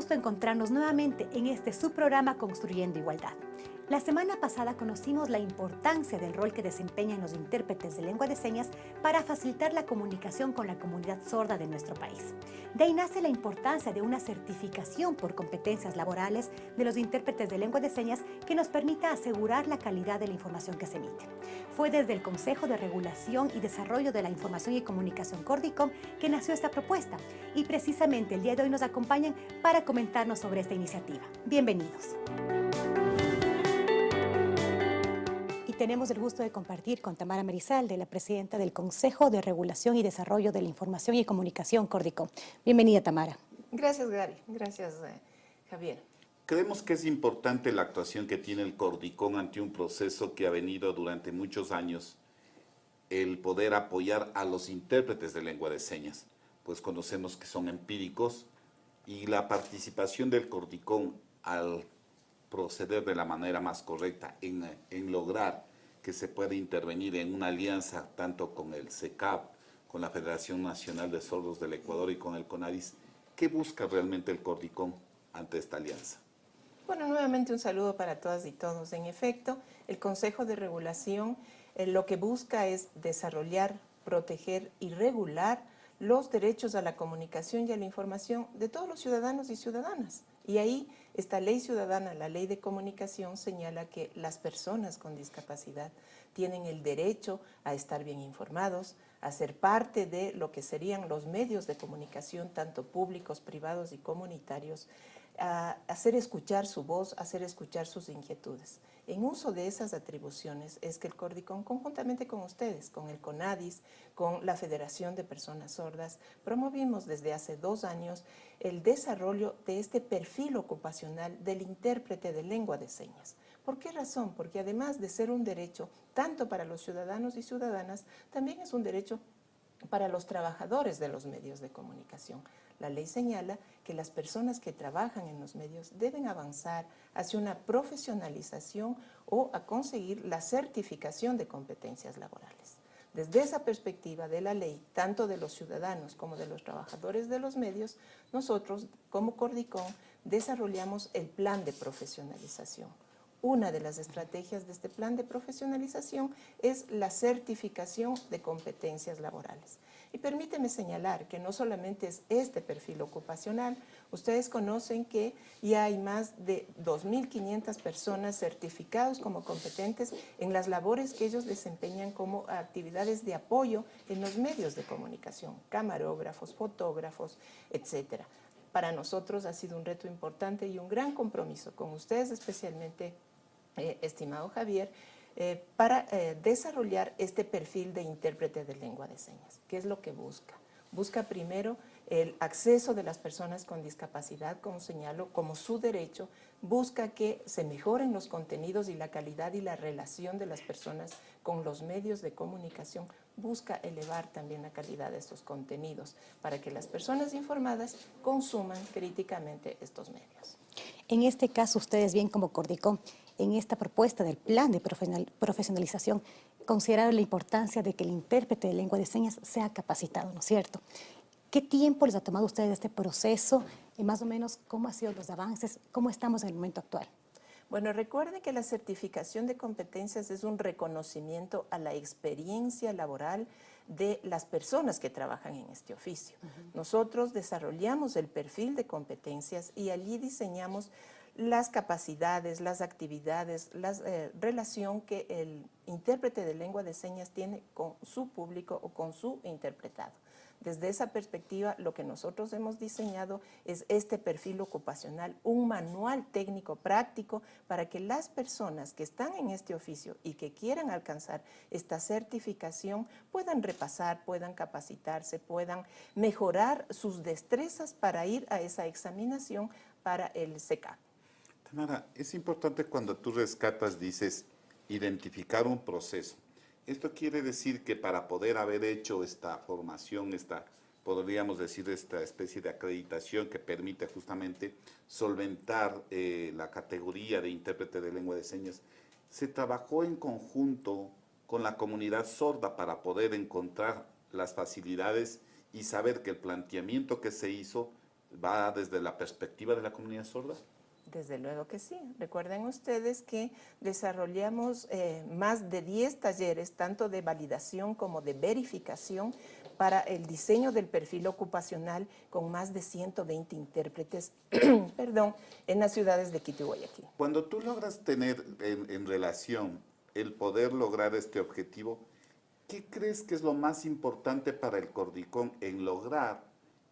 Gusto encontrarnos nuevamente en este subprograma Construyendo Igualdad. La semana pasada conocimos la importancia del rol que desempeñan los intérpretes de lengua de señas para facilitar la comunicación con la comunidad sorda de nuestro país. De ahí nace la importancia de una certificación por competencias laborales de los intérpretes de lengua de señas que nos permita asegurar la calidad de la información que se emite. Fue desde el Consejo de Regulación y Desarrollo de la Información y Comunicación Cordicom que nació esta propuesta y precisamente el día de hoy nos acompañan para comentarnos sobre esta iniciativa. Bienvenidos. Tenemos el gusto de compartir con Tamara de la presidenta del Consejo de Regulación y Desarrollo de la Información y Comunicación Córdico. Bienvenida, Tamara. Gracias, Gary. Gracias, eh, Javier. Creemos que es importante la actuación que tiene el Cordicón ante un proceso que ha venido durante muchos años, el poder apoyar a los intérpretes de lengua de señas, pues conocemos que son empíricos y la participación del Cordicón al proceder de la manera más correcta en, en lograr que se puede intervenir en una alianza tanto con el CECAP, con la Federación Nacional de Sordos del Ecuador y con el CONADIS. ¿Qué busca realmente el Cordicón ante esta alianza? Bueno, nuevamente un saludo para todas y todos. En efecto, el Consejo de Regulación eh, lo que busca es desarrollar, proteger y regular los derechos a la comunicación y a la información de todos los ciudadanos y ciudadanas. Y ahí esta ley ciudadana, la ley de comunicación, señala que las personas con discapacidad tienen el derecho a estar bien informados, a ser parte de lo que serían los medios de comunicación, tanto públicos, privados y comunitarios, a hacer escuchar su voz, hacer escuchar sus inquietudes. En uso de esas atribuciones es que el Cordicón, conjuntamente con ustedes, con el CONADIS, con la Federación de Personas Sordas, promovimos desde hace dos años el desarrollo de este perfil ocupacional del intérprete de lengua de señas. ¿Por qué razón? Porque además de ser un derecho tanto para los ciudadanos y ciudadanas, también es un derecho para los trabajadores de los medios de comunicación. La ley señala que las personas que trabajan en los medios deben avanzar hacia una profesionalización o a conseguir la certificación de competencias laborales. Desde esa perspectiva de la ley, tanto de los ciudadanos como de los trabajadores de los medios, nosotros como Cordicón desarrollamos el plan de profesionalización una de las estrategias de este plan de profesionalización es la certificación de competencias laborales. Y permíteme señalar que no solamente es este perfil ocupacional, ustedes conocen que ya hay más de 2.500 personas certificados como competentes en las labores que ellos desempeñan como actividades de apoyo en los medios de comunicación, camarógrafos, fotógrafos, etcétera. Para nosotros ha sido un reto importante y un gran compromiso con ustedes especialmente eh, estimado Javier, eh, para eh, desarrollar este perfil de intérprete de lengua de señas. ¿Qué es lo que busca? Busca primero el acceso de las personas con discapacidad, como señalo, como su derecho, busca que se mejoren los contenidos y la calidad y la relación de las personas con los medios de comunicación, busca elevar también la calidad de estos contenidos para que las personas informadas consuman críticamente estos medios. En este caso, ustedes bien como Cordicón, en esta propuesta del plan de profesionalización, consideraron la importancia de que el intérprete de lengua de señas sea capacitado, ¿no es cierto? ¿Qué tiempo les ha tomado a ustedes este proceso y más o menos cómo han sido los avances, cómo estamos en el momento actual? Bueno, recuerden que la certificación de competencias es un reconocimiento a la experiencia laboral de las personas que trabajan en este oficio. Nosotros desarrollamos el perfil de competencias y allí diseñamos las capacidades, las actividades, la eh, relación que el intérprete de lengua de señas tiene con su público o con su interpretado. Desde esa perspectiva, lo que nosotros hemos diseñado es este perfil ocupacional, un manual técnico práctico para que las personas que están en este oficio y que quieran alcanzar esta certificación puedan repasar, puedan capacitarse, puedan mejorar sus destrezas para ir a esa examinación para el SECAP. Tamara, es importante cuando tú rescatas, dices, identificar un proceso. Esto quiere decir que para poder haber hecho esta formación, esta, podríamos decir, esta especie de acreditación que permite justamente solventar eh, la categoría de intérprete de lengua de señas, se trabajó en conjunto con la comunidad sorda para poder encontrar las facilidades y saber que el planteamiento que se hizo va desde la perspectiva de la comunidad sorda? Desde luego que sí. Recuerden ustedes que desarrollamos eh, más de 10 talleres, tanto de validación como de verificación, para el diseño del perfil ocupacional con más de 120 intérpretes perdón, en las ciudades de Quito y Guayaquil. Cuando tú logras tener en, en relación el poder lograr este objetivo, ¿qué crees que es lo más importante para el Cordicón en lograr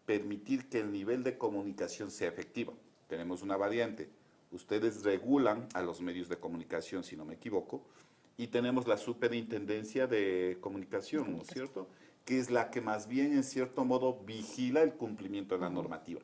permitir que el nivel de comunicación sea efectivo? Tenemos una variante. Ustedes regulan a los medios de comunicación, si no me equivoco, y tenemos la superintendencia de comunicación, ¿no es cierto?, que es la que más bien, en cierto modo, vigila el cumplimiento de la normativa.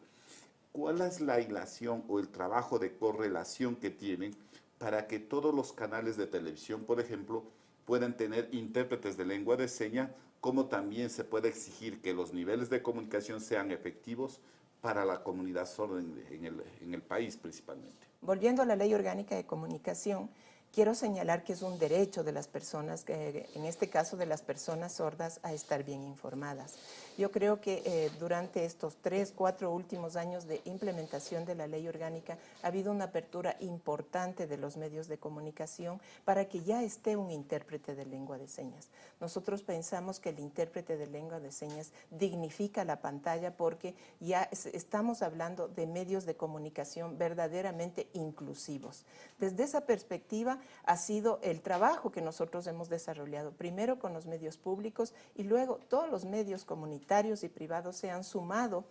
¿Cuál es la hilación o el trabajo de correlación que tienen para que todos los canales de televisión, por ejemplo, puedan tener intérpretes de lengua de señas, como también se puede exigir que los niveles de comunicación sean efectivos para la comunidad sorda en, el, en el país principalmente? Volviendo a la Ley Orgánica de Comunicación, Quiero señalar que es un derecho de las personas, en este caso de las personas sordas, a estar bien informadas. Yo creo que eh, durante estos tres, cuatro últimos años de implementación de la ley orgánica ha habido una apertura importante de los medios de comunicación para que ya esté un intérprete de lengua de señas. Nosotros pensamos que el intérprete de lengua de señas dignifica la pantalla porque ya estamos hablando de medios de comunicación verdaderamente inclusivos. Desde esa perspectiva ha sido el trabajo que nosotros hemos desarrollado, primero con los medios públicos y luego todos los medios comunitarios y privados se han sumado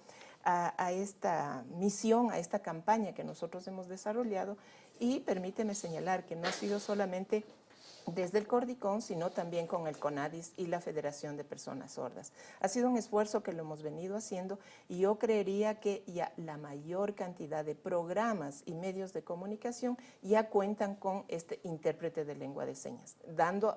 a, esta misión, a esta campaña que nosotros hemos desarrollado. Y permíteme señalar que no ha sido solamente desde el Cordicón, sino también con el CONADIS y la Federación de Personas Sordas. Ha sido un esfuerzo que lo hemos venido haciendo y yo creería que ya la mayor cantidad de programas y medios de comunicación ya cuentan con este intérprete de lengua de señas, dando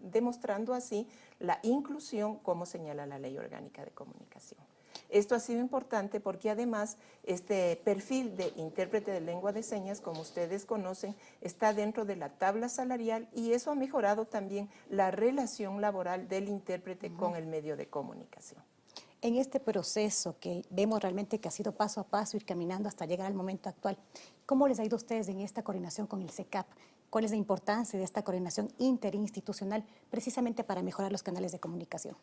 demostrando así la inclusión como señala la Ley Orgánica de Comunicación. Esto ha sido importante porque además este perfil de intérprete de lengua de señas, como ustedes conocen, está dentro de la tabla salarial y eso ha mejorado también la relación laboral del intérprete con el medio de comunicación. En este proceso que vemos realmente que ha sido paso a paso, ir caminando hasta llegar al momento actual, ¿cómo les ha ido a ustedes en esta coordinación con el SECAP? ¿Cuál es la importancia de esta coordinación interinstitucional precisamente para mejorar los canales de comunicación?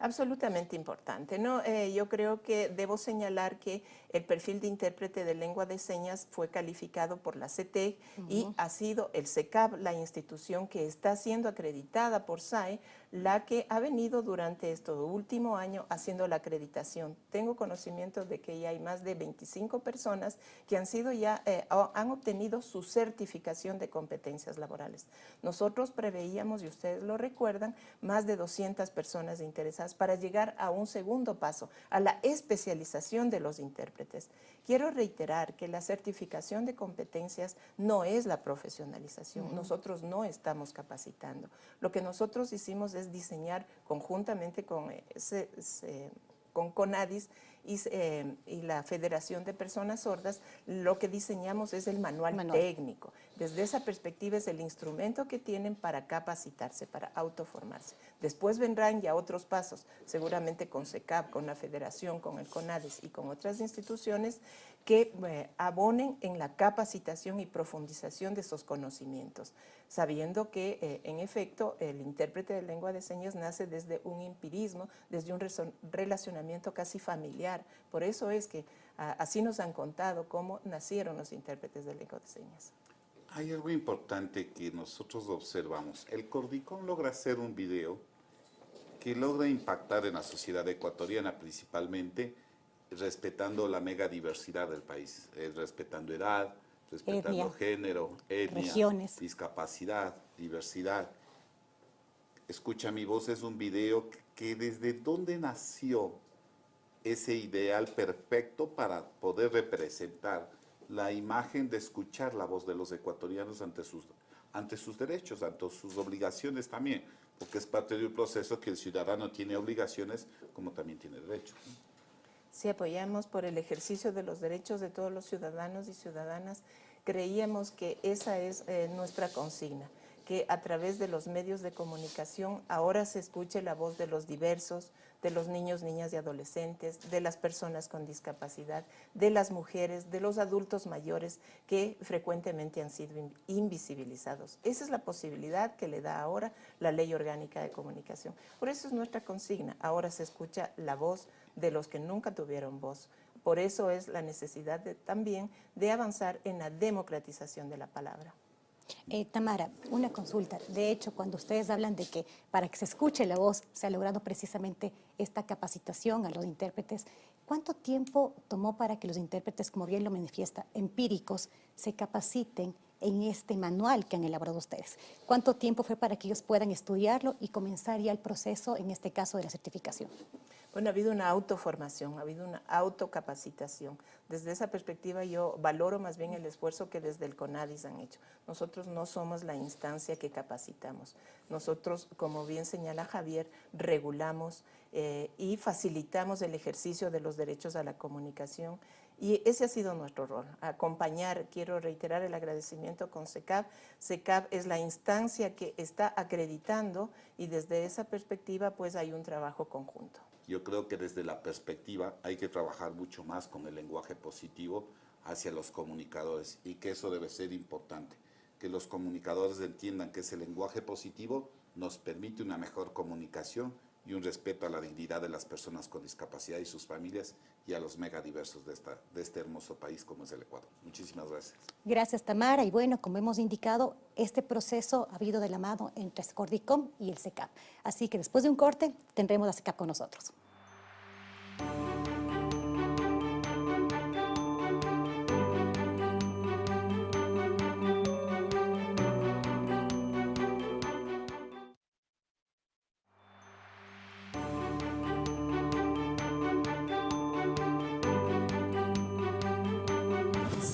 Absolutamente importante. ¿no? Eh, yo creo que debo señalar que el perfil de intérprete de lengua de señas fue calificado por la CTEC y ha sido el CECAP, la institución que está siendo acreditada por SAE, la que ha venido durante este último año haciendo la acreditación. Tengo conocimiento de que ya hay más de 25 personas que han sido ya, eh, han obtenido su certificación de competencias laborales. Nosotros preveíamos, y ustedes lo recuerdan, más de 200 personas interesadas para llegar a un segundo paso, a la especialización de los intérpretes. Quiero reiterar que la certificación de competencias no es la profesionalización. Nosotros no estamos capacitando. Lo que nosotros hicimos es diseñar conjuntamente con, eh, con CONADIS eh, y, la Federación de Personas Sordas, lo que diseñamos es el manual, técnico. Desde esa perspectiva es el instrumento que tienen para capacitarse, para autoformarse. Después vendrán ya otros pasos, seguramente con SECAP, con la Federación, con el CONADIS y con otras instituciones que eh, abonen en la capacitación y profundización de esos conocimientos, sabiendo que, eh, en efecto, el intérprete de lengua de señas nace desde un empirismo, desde un relacionamiento casi familiar. Por eso es que así nos han contado cómo nacieron los intérpretes de lengua de señas. Hay algo importante que nosotros observamos. El Cordicón logra hacer un video que logra impactar en la sociedad ecuatoriana principalmente, respetando la mega diversidad del país, eh, respetando edad, respetando género, etnia, discapacidad, diversidad. Escucha mi voz es un video que desde dónde nació ese ideal perfecto para poder representar la imagen de escuchar la voz de los ecuatorianos ante sus, ante sus derechos, ante sus obligaciones también, porque es parte de un proceso que el ciudadano tiene obligaciones como también tiene derechos si apoyamos por el ejercicio de los derechos de todos los ciudadanos y ciudadanas, creíamos que esa es eh, nuestra consigna, que a través de los medios de comunicación ahora se escuche la voz de los diversos, de los niños, niñas y adolescentes, de las personas con discapacidad, de las mujeres, de los adultos mayores que frecuentemente han sido invisibilizados. Esa es la posibilidad que le da ahora la Ley Orgánica de Comunicación. Por eso es nuestra consigna. Ahora se escucha la voz de los que nunca tuvieron voz. Por eso es la necesidad también de avanzar en la democratización de la palabra. Eh, Tamara, una consulta. De hecho, cuando ustedes hablan de que para que se escuche la voz se ha logrado precisamente esta capacitación a los intérpretes, ¿cuánto tiempo tomó para que los intérpretes, como bien lo manifiesta, empíricos, se capaciten en este manual que han elaborado ustedes? ¿Cuánto tiempo fue para que ellos puedan estudiarlo y comenzar ya el proceso, en este caso, de la certificación? Bueno, ha habido una autoformación, ha habido una autocapacitación. Desde esa perspectiva yo valoro más bien el esfuerzo que desde el CONADIS han hecho. Nosotros no somos la instancia que capacitamos. Nosotros, como bien señala Javier, regulamos eh, y facilitamos el ejercicio de los derechos a la comunicación y ese ha sido nuestro rol, acompañar, quiero reiterar el agradecimiento con SECAP. SECAP es la instancia que está acreditando y desde esa perspectiva pues hay un trabajo conjunto. Yo creo que desde la perspectiva hay que trabajar mucho más con el lenguaje positivo hacia los comunicadores y que eso debe ser importante, que los comunicadores entiendan que ese lenguaje positivo nos permite una mejor comunicación y un respeto a la dignidad de las personas con discapacidad y sus familias y a los megadiversos de, esta, de este hermoso país como es el Ecuador. Muchísimas gracias. Gracias, Tamara. Y bueno, como hemos indicado, este proceso ha habido de la mano entre Scordicom y el SECAP. Así que después de un corte, tendremos a SECAP con nosotros.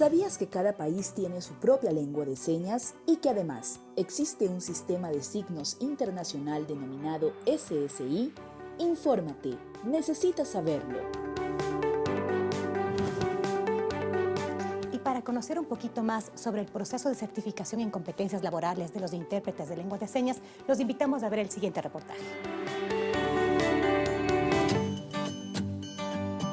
¿Sabías que cada país tiene su propia lengua de señas y que además existe un sistema de signos internacional denominado SSI? Infórmate, necesitas saberlo. Y para conocer un poquito más sobre el proceso de certificación en competencias laborales de los intérpretes de lengua de señas, los invitamos a ver el siguiente reportaje.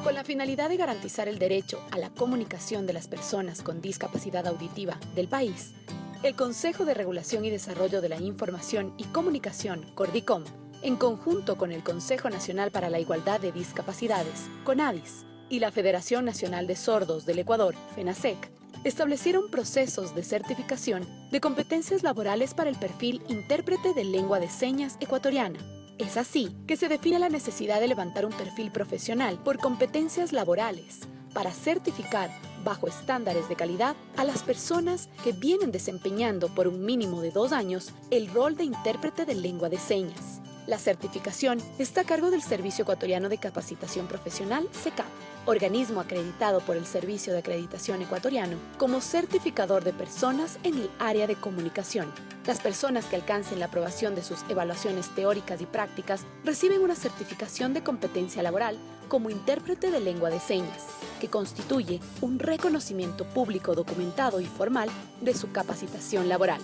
Con la finalidad de garantizar el derecho a la comunicación de las personas con discapacidad auditiva del país, el Consejo de Regulación y Desarrollo de la Información y Comunicación, Cordicom, en conjunto con el Consejo Nacional para la Igualdad de Discapacidades, CONADIS, y la Federación Nacional de Sordos del Ecuador, FENASEC, establecieron procesos de certificación de competencias laborales para el perfil intérprete de lengua de señas ecuatoriana, es así que se define la necesidad de levantar un perfil profesional por competencias laborales para certificar bajo estándares de calidad a las personas que vienen desempeñando por un mínimo de dos años el rol de intérprete de lengua de señas. La certificación está a cargo del Servicio Ecuatoriano de Capacitación Profesional, SECAP, organismo acreditado por el Servicio de Acreditación Ecuatoriano como certificador de personas en el área de comunicación. Las personas que alcancen la aprobación de sus evaluaciones teóricas y prácticas reciben una certificación de competencia laboral como intérprete de lengua de señas, que constituye un reconocimiento público documentado y formal de su capacitación laboral.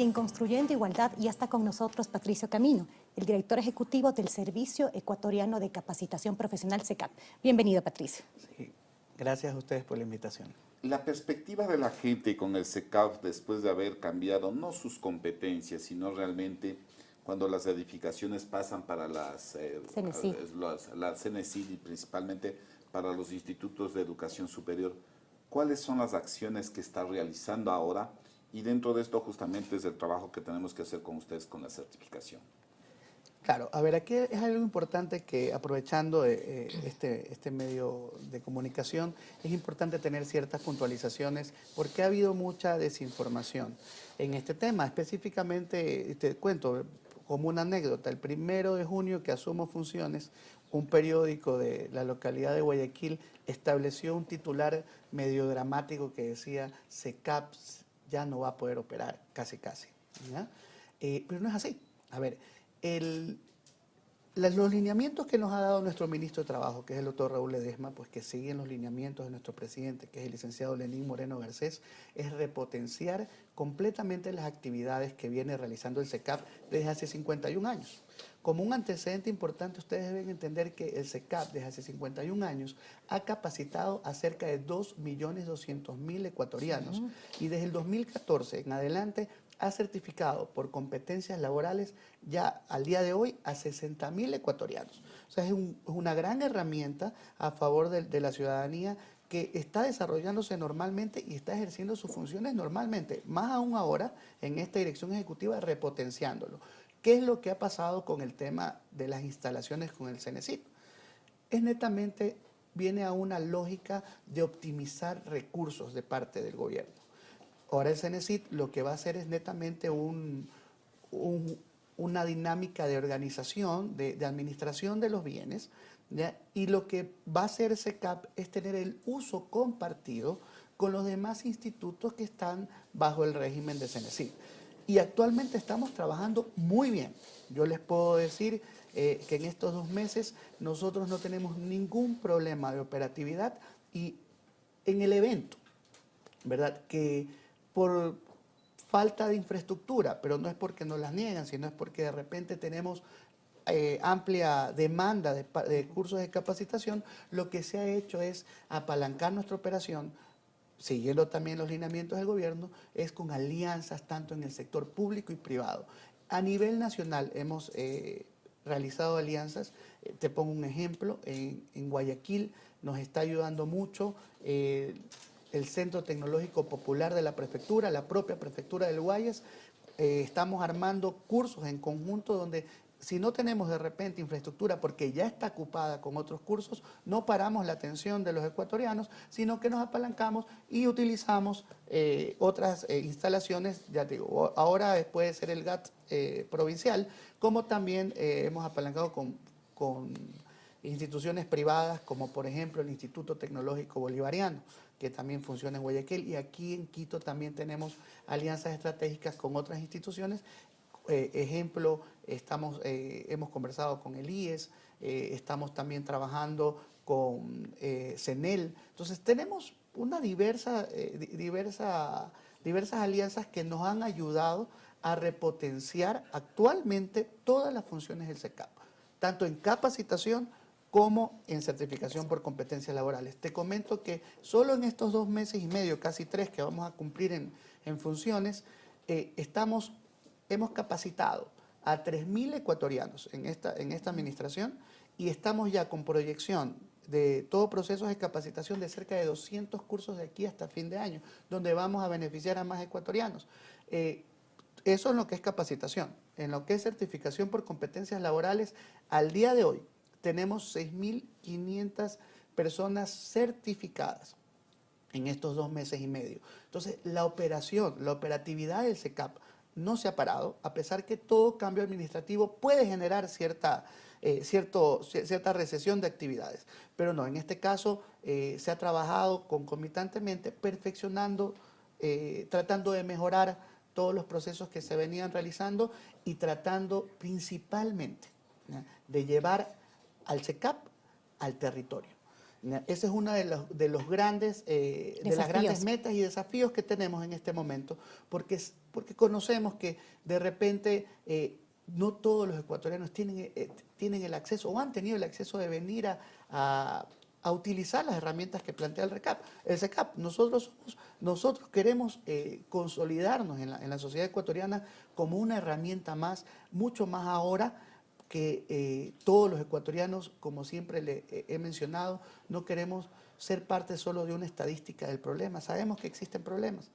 Y en Construyendo Igualdad ya está con nosotros Patricio Camino, el director ejecutivo del Servicio Ecuatoriano de Capacitación Profesional SECAP. Bienvenido, Patricio. Sí, gracias a ustedes por la invitación. La perspectiva de la gente con el SECAP después de haber cambiado no sus competencias, sino realmente cuando las edificaciones pasan para las, eh, las, la CNECI y principalmente para los institutos de educación superior, ¿cuáles son las acciones que está realizando ahora y dentro de esto justamente es el trabajo que tenemos que hacer con ustedes con la certificación. Claro, a ver, aquí es algo importante que aprovechando eh, eh, este, este medio de comunicación, es importante tener ciertas puntualizaciones porque ha habido mucha desinformación en este tema. Específicamente, te cuento como una anécdota, el primero de junio que asumo funciones, un periódico de la localidad de Guayaquil estableció un titular medio dramático que decía SECAPS ya no va a poder operar, casi casi. Eh, pero no es así. A ver, el, los lineamientos que nos ha dado nuestro ministro de Trabajo, que es el doctor Raúl Ledesma, pues que siguen los lineamientos de nuestro presidente, que es el licenciado Lenín Moreno Garcés, es repotenciar completamente las actividades que viene realizando el SECAP desde hace 51 años. Como un antecedente importante, ustedes deben entender que el SECAP desde hace 51 años ha capacitado a cerca de 2.200.000 ecuatorianos y desde el 2014 en adelante ha certificado por competencias laborales ya al día de hoy a 60.000 ecuatorianos. O sea, es, un- es una gran herramienta a favor de, la ciudadanía que está desarrollándose normalmente y está ejerciendo sus funciones normalmente, más aún ahora en esta dirección ejecutiva repotenciándolo. ¿Qué es lo que ha pasado con el tema de las instalaciones con el CENESIT? es netamente, viene a una lógica de optimizar recursos de parte del gobierno. Ahora el CENESIT lo que va a hacer es netamente un- un- una dinámica de organización, de, administración de los bienes, y lo que va a hacer SECAP es tener el uso compartido con los demás institutos que están bajo el régimen de CENESIT. Y actualmente estamos trabajando muy bien. Yo les puedo decir eh, que en estos dos meses nosotros no tenemos ningún problema de operatividad y en el evento, ¿verdad? Que por falta de infraestructura, pero no es porque nos las niegan, sino es porque de repente tenemos eh, amplia demanda de, cursos de capacitación, lo que se ha hecho es apalancar nuestra operación, siguiendo también los lineamientos del gobierno, es con alianzas tanto en el sector público y privado. A nivel nacional hemos eh, realizado alianzas, eh, te pongo un ejemplo, en, Guayaquil nos está ayudando mucho el Centro Tecnológico Popular de la Prefectura, la propia Prefectura del Guayas, eh, estamos armando cursos en conjunto donde si no tenemos de repente infraestructura porque ya está ocupada con otros cursos, no paramos la atención de los ecuatorianos, sino que nos apalancamos y utilizamos eh, otras eh, instalaciones, ya digo, ahora puede ser el GAT provincial, como también hemos apalancado con instituciones privadas como por ejemplo el Instituto Tecnológico Bolivariano, que también funciona en Guayaquil, y aquí en Quito también tenemos alianzas estratégicas con otras instituciones. Eh, ejemplo, estamos, eh, hemos conversado con el IES, eh, estamos también trabajando con CENEL. Entonces tenemos una diversa, di- diversa, diversas alianzas que nos han ayudado a repotenciar actualmente todas las funciones del SECAP, tanto en capacitación como en certificación por competencias laborales. Te comento que solo en estos dos meses y medio, casi tres que vamos a cumplir en, funciones, eh, estamos, hemos capacitado a 3.000 ecuatorianos en esta, en esta administración y estamos ya con proyección de todo procesos de capacitación de cerca de 200 cursos de aquí hasta fin de año, donde vamos a beneficiar a más ecuatorianos. Eh, eso es lo que es capacitación. En lo que es certificación por competencias laborales, al día de hoy tenemos 6.500 personas certificadas en estos dos meses y medio. Entonces, la operación, la operatividad del SECAP no se ha parado, a pesar que todo cambio administrativo puede generar cierta, eh, cierto, ci- cierta recesión de actividades. Pero no, en este caso eh, se ha trabajado concomitantemente, perfeccionando, eh, tratando de mejorar todos los procesos que se venían realizando y tratando principalmente de llevar al SECAP al territorio. Ese es uno de los, de los grandes, eh, de las grandes metas y desafíos que tenemos en este momento, porque, porque conocemos que de repente eh, no todos los ecuatorianos tienen, eh, tienen el acceso o han tenido el acceso de venir a, a- a utilizar las herramientas que plantea el RECAP. El SECAP, nosotros, somos- nosotros queremos consolidarnos en la, en la sociedad ecuatoriana como una herramienta más, mucho más ahora que eh, todos los ecuatorianos, como siempre le eh, he mencionado, no queremos ser parte solo de una estadística del problema. Sabemos que existen problemas,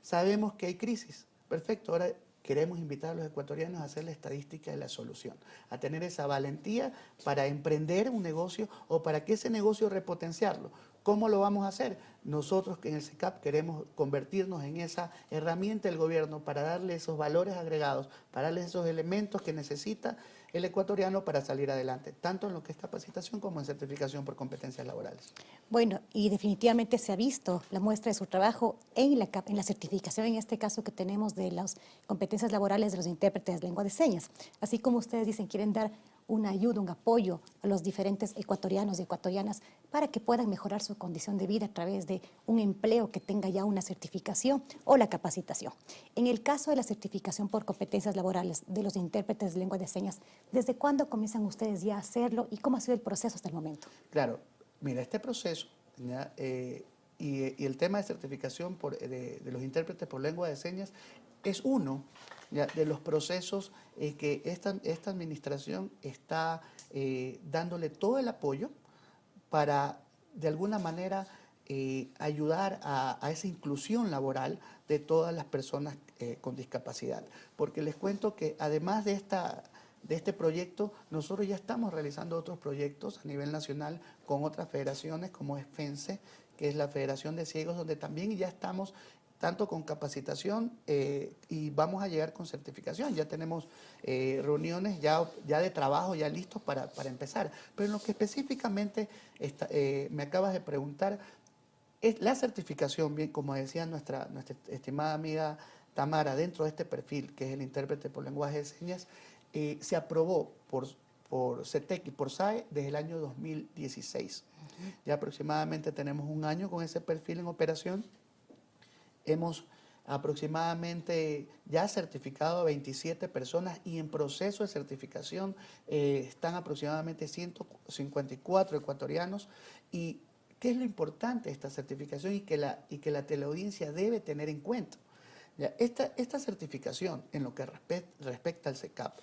sabemos que hay crisis. Perfecto, ahora queremos invitar a los ecuatorianos a hacer la estadística de la solución, a tener esa valentía para emprender un negocio o para que ese negocio repotenciarlo. ¿Cómo lo vamos a hacer? Nosotros que en el SECAP queremos convertirnos en esa herramienta del gobierno para darle esos valores agregados, para darle esos elementos que necesita el ecuatoriano para salir adelante, tanto en lo que es capacitación como en certificación por competencias laborales. Bueno, y definitivamente se ha visto la muestra de su trabajo en la, en la certificación, en este caso que tenemos de las competencias laborales de los intérpretes de lengua de señas. Así como ustedes dicen, quieren dar una ayuda, un apoyo a los diferentes ecuatorianos y ecuatorianas para que puedan mejorar su condición de vida a través de un empleo que tenga ya una certificación o la capacitación. En el caso de la certificación por competencias laborales de los intérpretes de lengua de señas, ¿desde cuándo comienzan ustedes ya a hacerlo y cómo ha sido el proceso hasta el momento? Claro, mira, este proceso eh, y, el tema de certificación de, los intérpretes por lengua de señas es uno de los procesos eh, que esta, esta administración está eh, dándole todo el apoyo para, de alguna manera, ayudar a, esa inclusión laboral de todas las personas con discapacidad. Porque les cuento que además de esta de este proyecto, nosotros ya estamos realizando otros proyectos a nivel nacional con otras federaciones como es FENSE, que es la Federación de Ciegos, donde también ya estamos tanto con capacitación eh, y vamos a llegar con certificación. Ya tenemos eh, reuniones ya, ya de trabajo ya listos para, empezar. Pero en lo que específicamente eh, me acabas de preguntar, es la certificación, bien como decía nuestra, nuestra estimada amiga Tamara, dentro de este perfil, que es el intérprete por lenguaje de señas, eh, se aprobó por, por CETEC y por SAE desde el año 2016. Ya aproximadamente tenemos un año con ese perfil en operación. Hemos aproximadamente ya certificado a 27 personas y en proceso de certificación eh, están aproximadamente 154 ecuatorianos y ¿qué es lo importante de esta certificación y que la, y que la teleaudiencia debe tener en cuenta? Esta, esta certificación en lo que respecta al CECAP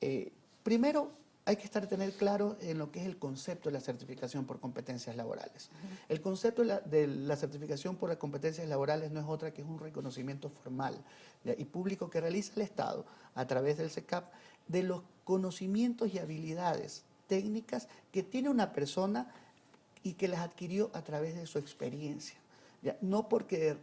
eh, primero, hay que estar tener claro en lo que es el concepto de la certificación por competencias laborales. El concepto de la, certificación por las competencias laborales no es otra que es un reconocimiento formal y público que realiza el Estado a través del SECAP de los conocimientos y habilidades técnicas que tiene una persona y que las adquirió a través de su experiencia. No porque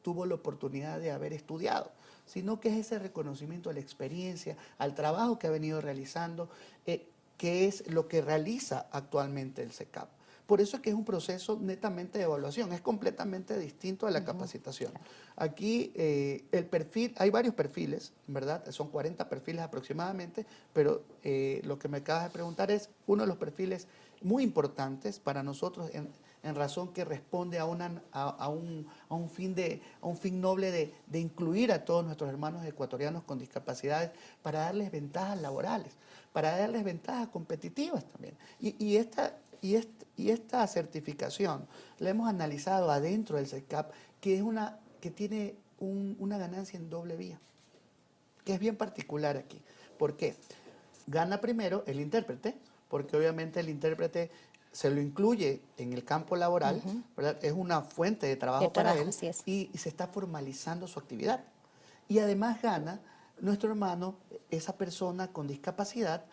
tuvo la oportunidad de haber estudiado, sino que es ese reconocimiento a la experiencia, al trabajo que ha venido realizando, eh, que es lo que realiza actualmente el SECAP. Por eso es que es un proceso netamente de evaluación, es completamente distinto a la capacitación. Aquí eh, el perfil, hay varios perfiles, ¿verdad? Son 40 perfiles aproximadamente, pero eh, lo que me acabas de preguntar es uno de los perfiles muy importantes para nosotros en, en razón que responde a, una, a, un, a, un, fin de, a un fin noble de, de, incluir a todos nuestros hermanos ecuatorianos con discapacidades para darles ventajas laborales, para darles ventajas competitivas también. Y, esta, y, y esta certificación la hemos analizado adentro del CECAP, que, es una, que tiene un, una ganancia en doble vía, que es bien particular aquí. ¿Por qué? Gana primero el intérprete, porque obviamente el intérprete se lo incluye en el campo laboral, es una fuente de trabajo, para él y, se está formalizando su actividad. Y además gana nuestro hermano, esa persona con discapacidad,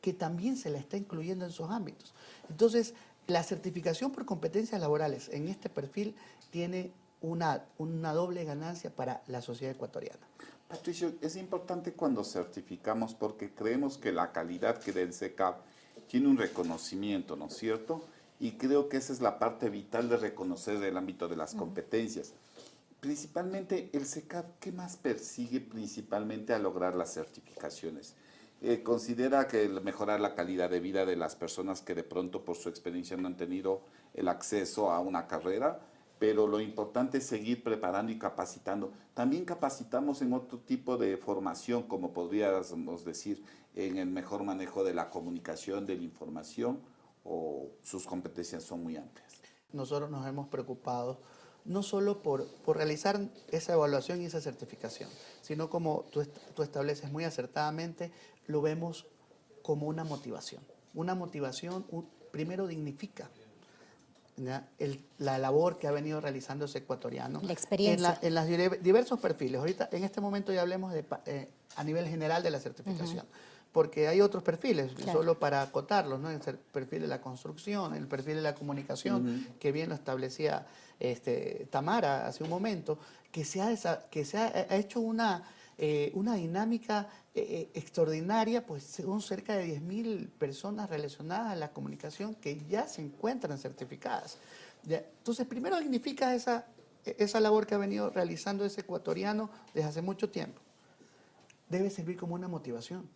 que también se la está incluyendo en sus ámbitos. Entonces, la certificación por competencias laborales en este perfil tiene una, una doble ganancia para la sociedad ecuatoriana. Patricio, es importante cuando certificamos porque creemos que la calidad que del CECAP tiene un reconocimiento, ¿no es cierto? Y creo que esa es la parte vital de reconocer el ámbito de las competencias. Principalmente el SECAP, ¿qué más persigue principalmente a lograr las certificaciones? Eh, considera que mejorar la calidad de vida de las personas que de pronto por su experiencia no han tenido el acceso a una carrera, pero lo importante es seguir preparando y capacitando. También capacitamos en otro tipo de formación, como podríamos decir, en el mejor manejo de la comunicación, de la información, o sus competencias son muy amplias. Nosotros nos hemos preocupado no solo por, por realizar esa evaluación y esa certificación, sino como tú, estableces muy acertadamente, lo vemos como una motivación. Una motivación, primero dignifica la labor que ha venido realizando ese ecuatoriano. La experiencia. En, los diversos perfiles. Ahorita, en este momento ya hablemos de, eh, a nivel general de la certificación. Porque hay otros perfiles, solo para acotarlos, ¿no? El perfil de la construcción, el perfil de la comunicación, que bien lo establecía este, Tamara hace un momento, que se ha, que se ha hecho una eh, una dinámica eh, eh, extraordinaria, pues son cerca de 10.000 personas relacionadas a la comunicación que ya se encuentran certificadas. Entonces, primero significa esa, esa labor que ha venido realizando ese ecuatoriano desde hace mucho tiempo. Debe servir como una motivación.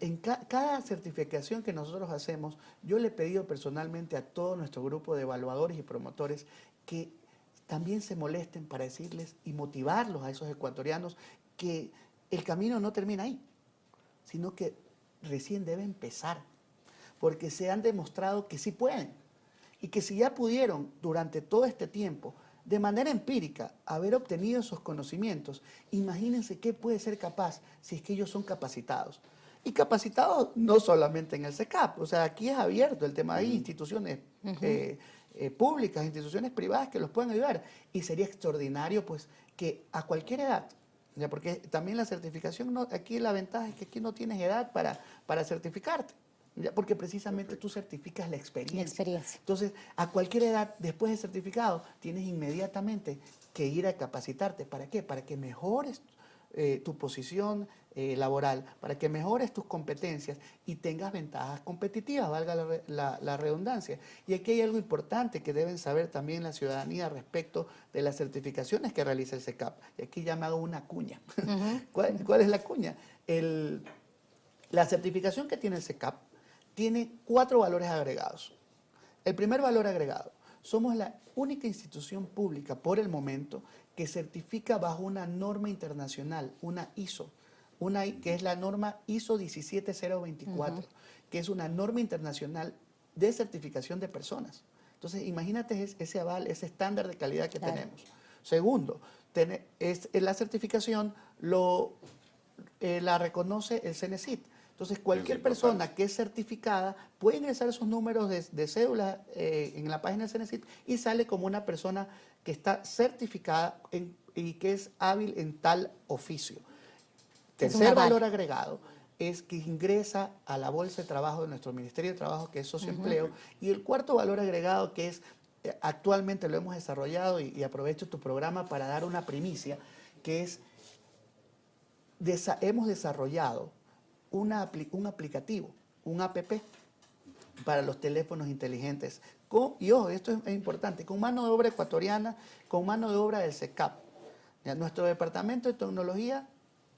En cada certificación que nosotros hacemos, yo le he pedido personalmente a todo nuestro grupo de evaluadores y promotores que también se molesten para decirles y motivarlos a esos ecuatorianos que el camino no termina ahí, sino que recién debe empezar, porque se han demostrado que sí pueden y que si ya pudieron durante todo este tiempo de manera empírica haber obtenido esos conocimientos, imagínense qué puede ser capaz si es que ellos son capacitados. Y capacitados no solamente en el SECAP, o sea, aquí es abierto el tema, hay instituciones eh, eh, públicas, instituciones privadas que los pueden ayudar y sería extraordinario pues que a cualquier edad, ya porque también la certificación, no, aquí la ventaja es que aquí no tienes edad para, para certificarte. Ya, porque precisamente tú certificas la experiencia. la experiencia. Entonces, a cualquier edad, después de certificado, tienes inmediatamente que ir a capacitarte. ¿Para qué? Para que mejores eh, tu posición eh, laboral, para que mejores tus competencias y tengas ventajas competitivas, valga la, redundancia. Y aquí hay algo importante que deben saber también la ciudadanía respecto de las certificaciones que realiza el SECAP. Y aquí ya me hago una cuña. ¿Cuál, es la cuña? la certificación que tiene el SECAP tiene cuatro valores agregados. El primer valor agregado, somos la única institución pública por el momento que certifica bajo una norma internacional, una ISO, una, que es la norma ISO 17024, que es una norma internacional de certificación de personas. Entonces, imagínate ese aval, ese estándar de calidad que tenemos. Segundo, es, la certificación lo, eh, la reconoce el CENESIT. Entonces, cualquier persona que es certificada puede ingresar esos números de, cédula eh, en la página del CENESIT y sale como una persona que está certificada y que es hábil en tal oficio. Tercer valor agregado es que ingresa a la Bolsa de Trabajo de nuestro Ministerio de Trabajo, que es socioempleo. Y el cuarto valor agregado, que es eh, actualmente lo hemos desarrollado y, aprovecho tu programa para dar una primicia, que es, hemos desarrollado un aplicativo, un app para los teléfonos inteligentes y ojo, esto es, importante, con mano de obra ecuatoriana, con mano de obra del SECAP. nuestro departamento de tecnología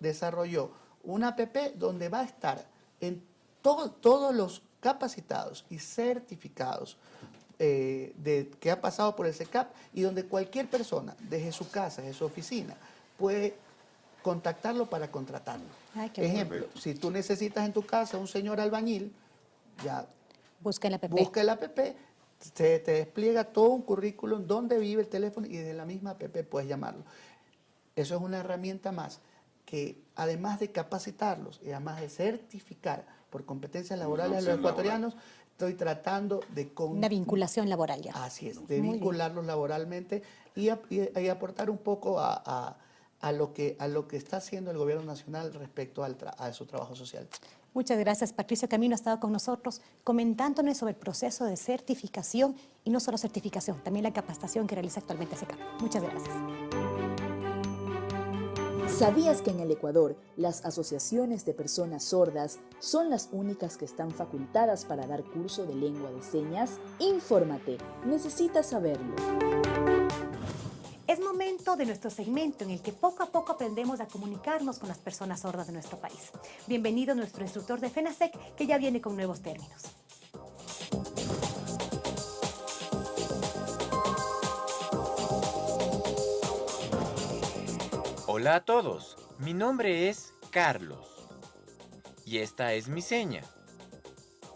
desarrolló una app donde va a estar en todos los capacitados y certificados eh, de, que ha pasado por el SECAP y donde cualquier persona, desde su casa, desde su oficina, puede contactarlo para contratarlo. Ejemplo, si tú necesitas en tu casa un señor albañil, ya busca el app. Busca el app se te despliega todo un currículum donde vive el teléfono y de la misma app puedes llamarlo. Eso es una herramienta más que además de capacitarlos y además de certificar por competencias laborales a los ecuatorianos, estoy tratando de... Una vinculación laboral ya. Así es, de vincularlos laboralmente y, aportar un poco a, lo que, a lo que está haciendo el gobierno nacional respecto a su trabajo social. Muchas gracias. Patricio Camino ha estado con nosotros comentándonos sobre el proceso de certificación y no solo certificación, también la capacitación que realiza actualmente SECAP. Muchas gracias. ¿Sabías que en el Ecuador las asociaciones de personas sordas son las únicas que están facultadas para dar curso de lengua de señas? Infórmate, necesitas saberlo. Es momento de nuestro segmento en el que poco a poco aprendemos a comunicarnos con las personas sordas de nuestro país. Bienvenido nuestro instructor de FENASEC que ya viene con nuevos términos. Hola a todos, mi nombre es Carlos y esta es mi seña.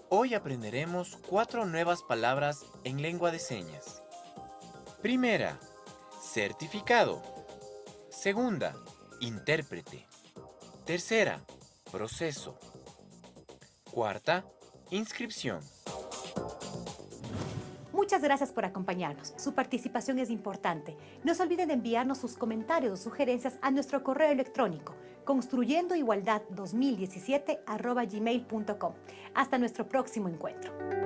Hoy aprenderemos cuatro nuevas palabras en lengua de señas. Primera, certificado. Segunda, intérprete. Tercera, proceso. Cuarta, inscripción. Muchas gracias por acompañarnos. Su participación es importante. No se olviden de enviarnos sus comentarios o sugerencias a nuestro correo electrónico construyendoigualdad2017 gmail.com. Hasta nuestro próximo encuentro.